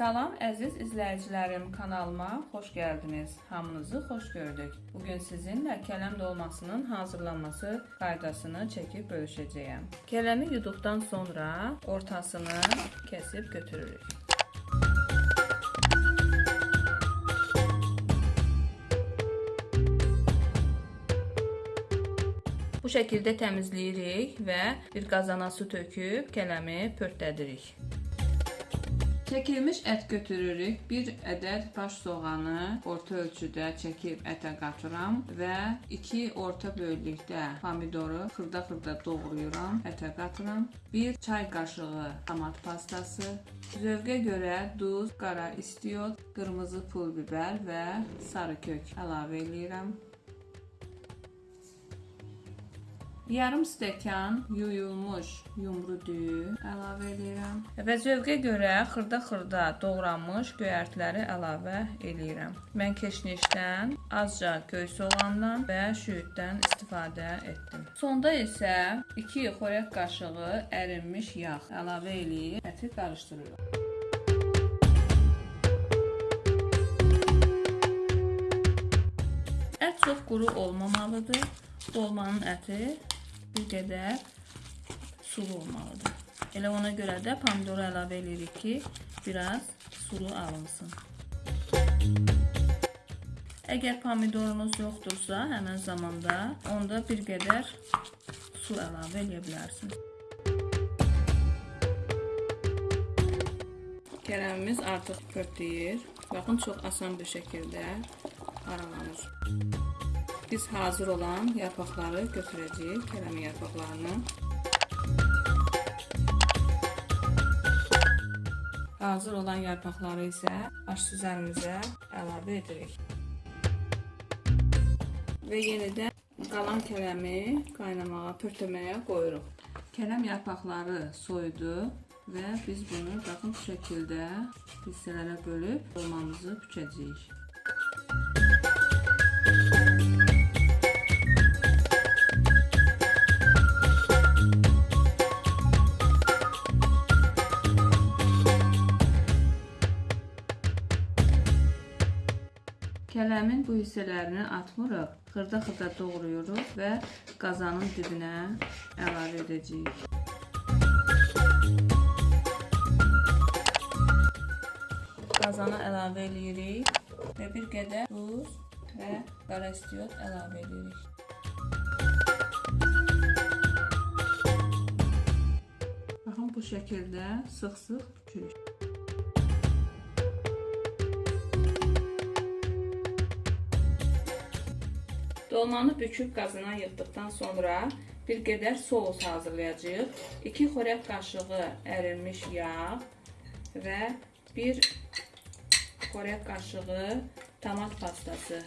Salam əziz izləyicilərim, kanalıma xoş gəldiniz. Hamınızı xoş gördük. Bu gün sizinlə kələm dolmasının hazırlanması qaydasını çəkib bölüşəcəyəm. Kələmi yuduqdan sonra ortasını kəsib götürürük. Bu şəkildə təmizləyirik və bir qazana su töküb kələmi pörtlədirik. Çəkilmiş ət götürürük. 1 ədəd baş soğanı orta ölçüdə çəkib ətə qatıram və 2 orta böyüklükdə pomidoru xırda-xırda doğrayıram, ətə qatıram. 1 çay qaşığı tomat pastası, zövqə görə duz, qara istiot, qırmızı pul biber və sarı kök əlavə eləyirəm. Yarım stəkan yuyulmuş yumru düyü əlavə edirəm və zövqə görə xırda-xırda doğranmış göyərtiləri əlavə edirəm. Mən keşnişdən, azca göy soğandan və şüyüddən istifadə etdim. Sonda isə 2 xörək qaşığı ərinmiş yağ əlavə eləyib əti qarışdırıram. Ət çox quru olmamalıdır. Dolmanın əti bir qədər sulu olmalıdır. Elə ona görə də pomidoru əlavə edirik ki, biraz sulu alınsın. Əgər pomidorunuz yoxdursa, həmən zamanda onda bir qədər su əlavə edə bilərsiniz. Kələmimiz artıq pörtləyir. Baxın, çox asan bir şəkildə aralanır. Biz hazır olan yarpaqları götürəcəyik, kələmi yarpaqlarını. Hazır olan yarpaqları isə aş süzərimizə əlavə edirik. Və yenidən qalan kələmi qaynamağa, pörtləməyə qoyuruq. Kələm yarpaqları soyudu və biz bunu bu şəkildə hissələrə bölüb dolmamızı bükəcəyik. Kələmin bu hissələrini atmırıq, xırda-xırda doğrayırıq və qazanın dibinə əlavə edəcəyik. Qazana əlavə edirik və bir qədər duz və qara istiot əlavə edirik. Baxın bu şəkildə sıx-sıx bükürük. Dolmanı büküb qazana yığdıqdan sonra bir qədər sous hazırlayacağıq. 2 xörək qaşığı ərinmiş yağ və 1 xörək qaşığı tomat pastası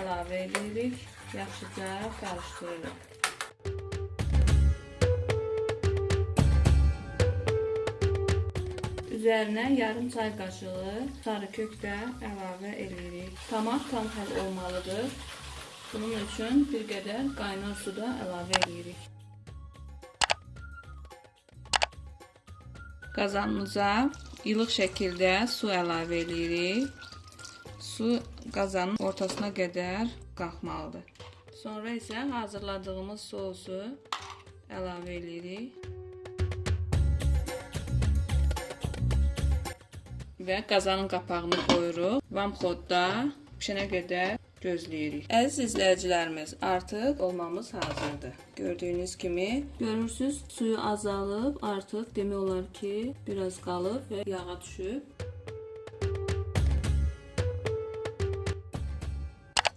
əlavə edirik. Yaxşıca qarışdırırıq. Üzərinə yarım çay qaşığı sarı kök də əlavə edirik. Tomat tam olmalıdır. Bunun üçün bir qədər qaynar suda əlavə edirik. Qazanımıza ilıq şəkildə su əlavə edirik. Su qazanın ortasına qədər qalxmalıdır. Sonra isə hazırladığımız sousu əlavə edirik. Və qazanın qapağını qoyuruq. Vamxodda pişənə qədər gözləyirik. Əziz izləyicilərimiz, artıq olmamız hazırdır. Gördüyünüz kimi, görürsüz, suyu azalıb, artıq demək olar ki, biraz qalıb və yağa düşüb.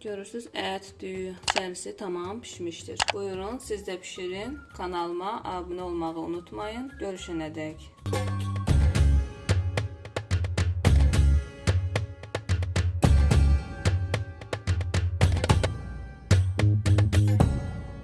Görürsüz, ət, düyü, içərisi tamam pişmişdir. Buyurun, siz də pişirin. Kanalıma abunə olmağı unutmayın. Görüşənədək.